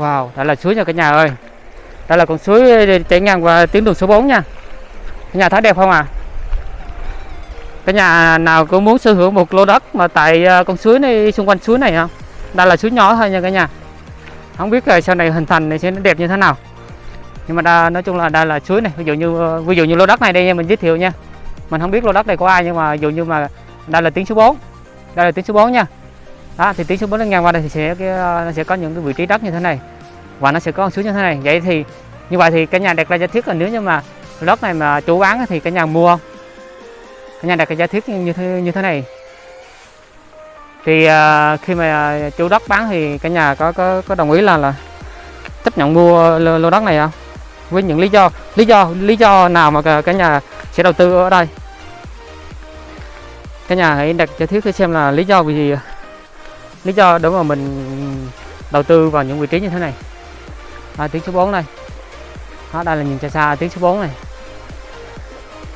wow đây là suối nha cả nhà ơi. Đây là con suối ờ, chảy ngang qua tuyến đường số 4 nha. Cả nhà thấy đẹp không à cả nhà nào cũng muốn sở hữu một lô đất mà tại ờ, con suối này xung quanh suối này không? Đây là suối nhỏ thôi nha cả nhà. Không biết là sau này hình thành này sẽ đẹp như thế nào. Nhưng mà đa, nói chung là đây là suối này. Ví dụ như ví dụ như lô đất này đây nha mình giới thiệu nha. Mình không biết lô đất này có ai nhưng mà ví dụ như mà đây là tuyến số 4 đây là tuyến số 4 nha đó thì tiến số 4 nó ngang qua đây thì sẽ cái, ờ, nó sẽ có những cái vị trí đất như thế này. Và nó sẽ có xuống như thế này. Vậy thì như vậy thì cả nhà đặt ra giả thiết là nếu như mà đất này mà chủ bán thì cả nhà mua. Không cả nhà đặt cái giả thiết như thế như thế này. Thì uh, khi mà chủ đất bán thì cả nhà có có có đồng ý là là chấp nhận mua lô, lô đất này không? Với những lý do lý do lý do nào mà cả, cả nhà sẽ đầu tư ở đây? Cả nhà hãy đặt giả thiết xem là lý do vì gì lý do để mà mình đầu tư vào những vị trí như thế này. À, tiếng số 4 này đó, đây là nhìn xa xa tiếng số 4 này.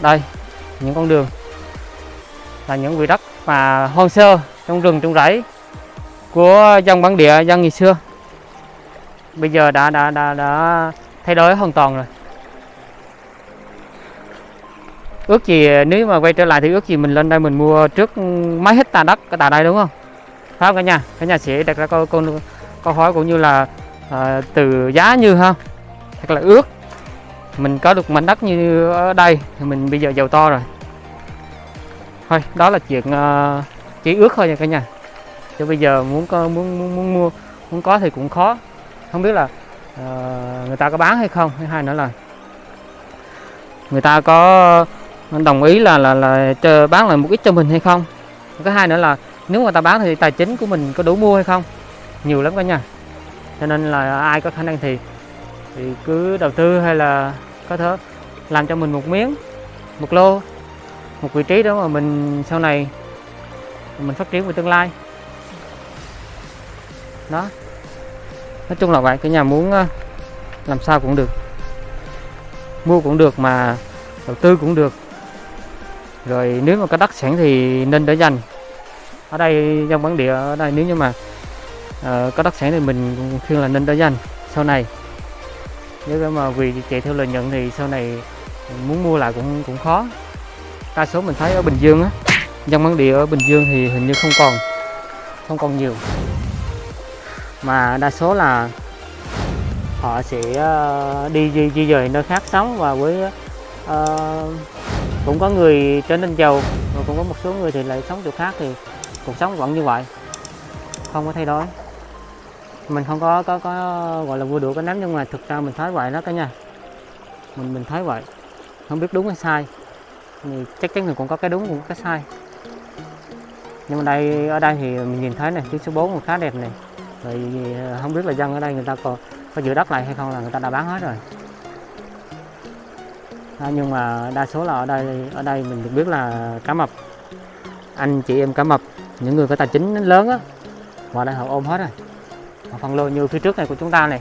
Đây những con đường. Là những vị đất mà hoang sơ trong rừng trong rẫy của dân bản địa dân ngày xưa. Bây giờ đã đã đã đã thay đổi hoàn toàn rồi. Ước gì nếu mà quay trở lại thì ước gì mình lên đây mình mua trước mấy hecta đất ở tại đây đúng không? Không cả nhà? Cả nhà sẽ đặt ra câu câu câu hỏi cũng như là à, từ giá như ha thật là ước. Mình có được mảnh đất như ở đây thì mình bây giờ giàu to rồi. Thôi đó là chuyện uh, chỉ ước thôi nha cả nhà. Chứ bây giờ muốn có muốn muốn, muốn mua muốn có thì cũng khó. Không biết là uh, người ta có bán hay không? Hay hai nữa là người ta có đồng ý là là là chờ bán lại một ít cho mình hay không? Cái hai nữa là nếu người ta bán thì tài chính của mình có đủ mua hay không? Nhiều lắm cả nhà. Cho nên là ai có khả năng thì thì cứ đầu tư hay là có thể làm cho mình một miếng, một lô, một vị trí đó mà mình sau này mình phát triển về tương lai. Đó. Nói chung là vậy cái nhà muốn ờ, làm sao cũng được. Mua cũng được mà đầu tư cũng được. Rồi nếu mà có đất sẵn thì nên để dành ở đây trong bản địa ở đây nếu như mà uh, có đất sản thì mình khuyên là nên để danh sau này. Nếu mà vì chạy theo lợi nhuận thì sau này muốn mua lại cũng cũng khó. Đa số mình thấy ở Bình Dương á dân bản địa ở Bình Dương thì hình như không còn không còn nhiều. Mà đa số là họ sẽ ờ, đi di, di dời nơi khác sống và với uh, cũng có người trở nên giàu và cũng có một số người thì lại sống chỗ khác thì cuộc sống vẫn như vậy. Không có thay đổi. Mình không có có có gọi là vua đũa cái nắm nhưng mà thực ra mình thấy vậy đó cả nhà. Mình mình thấy vậy. Không biết đúng hay sai. Thì chắc chắn là cũng có cái đúng cũng có cái sai. Nhưng mà đây ở đây thì mình nhìn thấy này chiếc số 4 khá đẹp này. Rồi ờ, không biết là dân ở đây người ta có có giữ đất lại hay không là người ta đã bán hết rồi. À, nhưng mà đa số là ở đây ở đây mình được biết là cá mập. Anh chị em cá mập những người có tài chính lớn á họ đang họ ôm hết rồi. Họ phân lô như phía trước này của chúng ta này,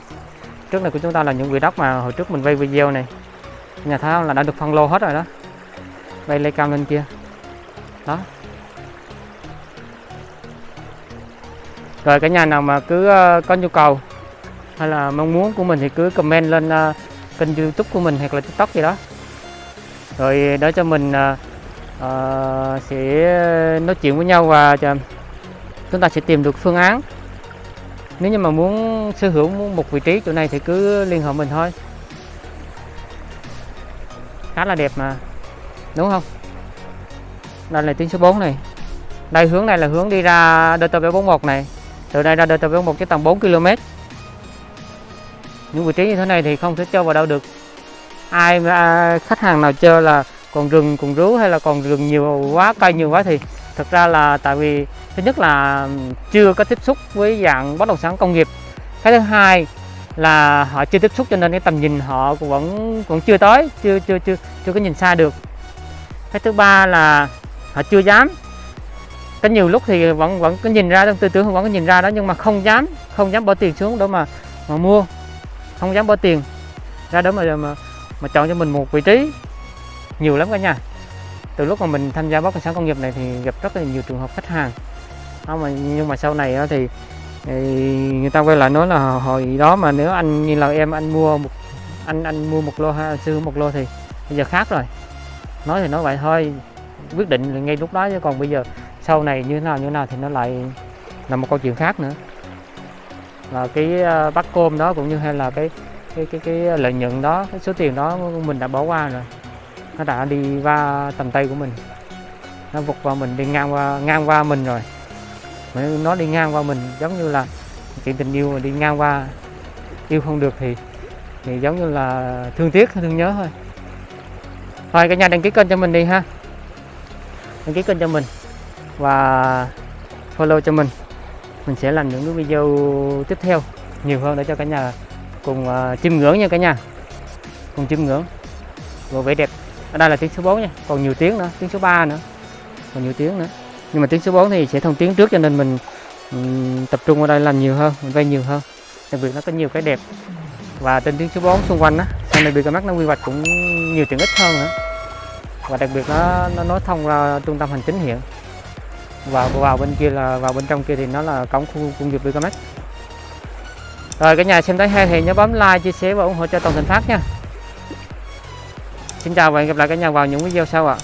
trước này của chúng ta là những vị đất mà hồi trước mình vay video này. Nhà thấy không là đã được phân lô hết rồi đó. Bay lên cao lên kia. Đó. Rồi cả nhà nào mà cứ ờ, có nhu cầu hay là mong muốn của mình thì cứ comment lên ờ, kênh youtube của mình hoặc là tiktok gì đó. Rồi để cho mình ờ, uh, sẽ ờ, nói chuyện với nhau và chúng ta sẽ tìm được phương án. Nếu như mà muốn sở hữu một vị trí chỗ này thì cứ liên hệ mình thôi. Khá là đẹp mà. Đúng không? Đây là tuyến số 4 này. Đây hướng này là hướng đi ra DT741 này. Từ đây ra DT741 chỉ tầm 4 km. Những vị trí như thế này thì không thể cho vào đâu được. Ai à, khách hàng nào chơi là còn rừng còn rú hay là còn rừng nhiều quá cây nhiều quá thì thực ra là tại vì thứ nhất là chưa có tiếp xúc với dạng bất động sản công nghiệp. Cái thứ hai là họ chưa tiếp xúc cho nên cái tầm nhìn họ cũng vẫn vẫn chưa tới chưa chưa chưa chưa có nhìn xa được. Cái thứ ba là họ chưa dám. Có nhiều lúc thì vẫn vẫn có nhìn ra trong tư tưởng vẫn có nhìn ra đó nhưng mà không dám không dám bỏ tiền xuống đó mà mà mua. Không dám bỏ tiền ra đó mà mà, mà chọn cho mình một vị trí nhiều lắm cả nhà. Từ lúc mà mình tham gia bất động sản công nghiệp này thì gặp rất là nhiều trường hợp khách hàng. Đó mà nhưng mà sau này thì thì người ta quay lại nói là hồi đó mà nếu anh như là em, anh mua một, anh anh mua một lô ha, sư một lô thì bây giờ khác rồi. Nói thì nói vậy thôi, quyết định là ngay lúc đó chứ còn bây giờ sau này như thế nào, như thế nào thì nó lại là một câu chuyện khác nữa. Là cái ờ, bắt côm đó cũng như hay là cái cái cái cái lợi nhuận đó, cái số tiền đó mình đã bỏ qua rồi nó đã đi qua tầm tay của mình. Nó vụt vào mình đi ngang qua ngang qua mình rồi. Mà nó đi ngang qua mình giống như là chuyện tình yêu mà đi ngang qua yêu không được thì thì giống như là thương tiếc thương nhớ thôi. Thôi cả nhà đăng ký kênh cho mình đi ha. Đăng ký kênh cho mình và follow cho mình. Mình sẽ làm những cái video tiếp theo nhiều hơn để cho cả nhà cùng uh, chiêm ngưỡng nha cả nhà. Cùng chiêm ngưỡng. Rồi vẻ đẹp ở đây là tiếng số 4 nha còn nhiều tiếng nữa tiếng số 3 nữa còn nhiều tiếng nữa. Nhưng mà tiếng số 4 thì sẽ thông tiếng trước cho nên mình ừm, tập trung vào đây làm nhiều hơn mình vay nhiều hơn. Đặc biệt nó có nhiều cái đẹp. Và trên tiếng số 4 xung quanh á sau này BKMX nó quy hoạch cũng nhiều tiện ích hơn nữa. Và đặc biệt nó nó nối thông ra trung tâm hành chính hiện. Và vào bên kia là vào bên trong kia thì nó là cổng khu công nghiệp BKMX rồi cả nhà xem thấy hay thì nhớ bấm like chia sẻ và ủng hộ cho toàn thành phát nha xin chào và hẹn gặp lại cả nhà vào những video sau ạ.